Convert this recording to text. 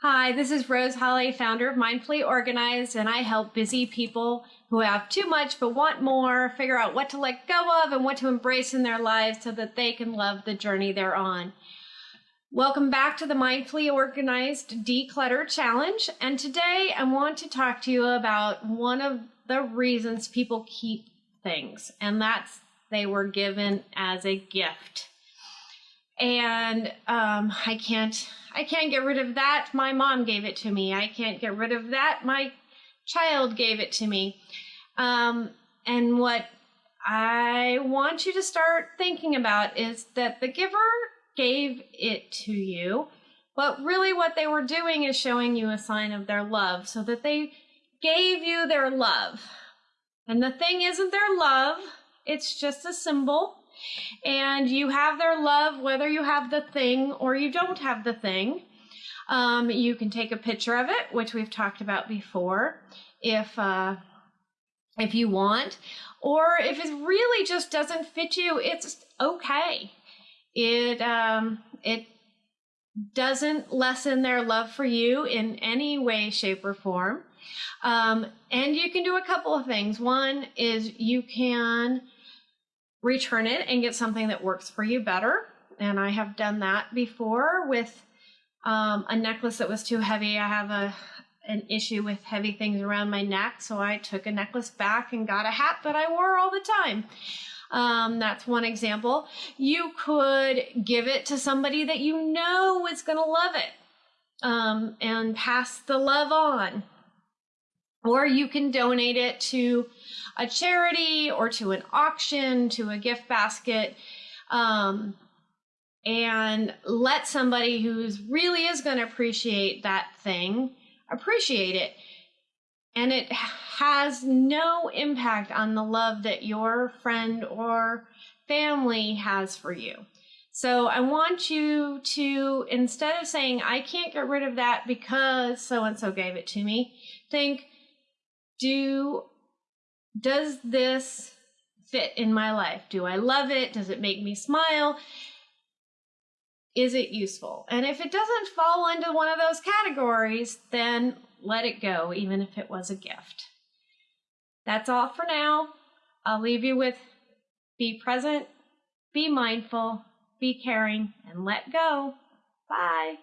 Hi, this is Rose Holly, founder of Mindfully Organized, and I help busy people who have too much but want more figure out what to let go of and what to embrace in their lives so that they can love the journey they're on. Welcome back to the Mindfully Organized Declutter Challenge. And today I want to talk to you about one of the reasons people keep things, and that's they were given as a gift and um, I can't I can't get rid of that. My mom gave it to me. I can't get rid of that. My child gave it to me. Um, and what I want you to start thinking about is that the giver gave it to you, but really what they were doing is showing you a sign of their love so that they gave you their love. And the thing isn't their love, it's just a symbol and you have their love whether you have the thing or you don't have the thing. Um, you can take a picture of it, which we've talked about before, if uh, if you want, or if it really just doesn't fit you, it's okay. It um, it doesn't lessen their love for you in any way, shape, or form. Um, and you can do a couple of things. One is you can return it and get something that works for you better. And I have done that before with um, a necklace that was too heavy. I have a an issue with heavy things around my neck, so I took a necklace back and got a hat that I wore all the time. Um, that's one example. You could give it to somebody that you know is going to love it um, and pass the love on. Or you can donate it to a charity or to an auction, to a gift basket, um, and let somebody who really is going to appreciate that thing appreciate it. And it has no impact on the love that your friend or family has for you. So I want you to, instead of saying, I can't get rid of that because so and so gave it to me, think, do does this fit in my life? Do I love it? Does it make me smile? Is it useful? And if it doesn't fall into one of those categories, then let it go, even if it was a gift. That's all for now. I'll leave you with be present, be mindful, be caring, and let go. Bye.